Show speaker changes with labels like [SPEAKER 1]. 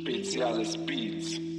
[SPEAKER 1] Speziale Speeds.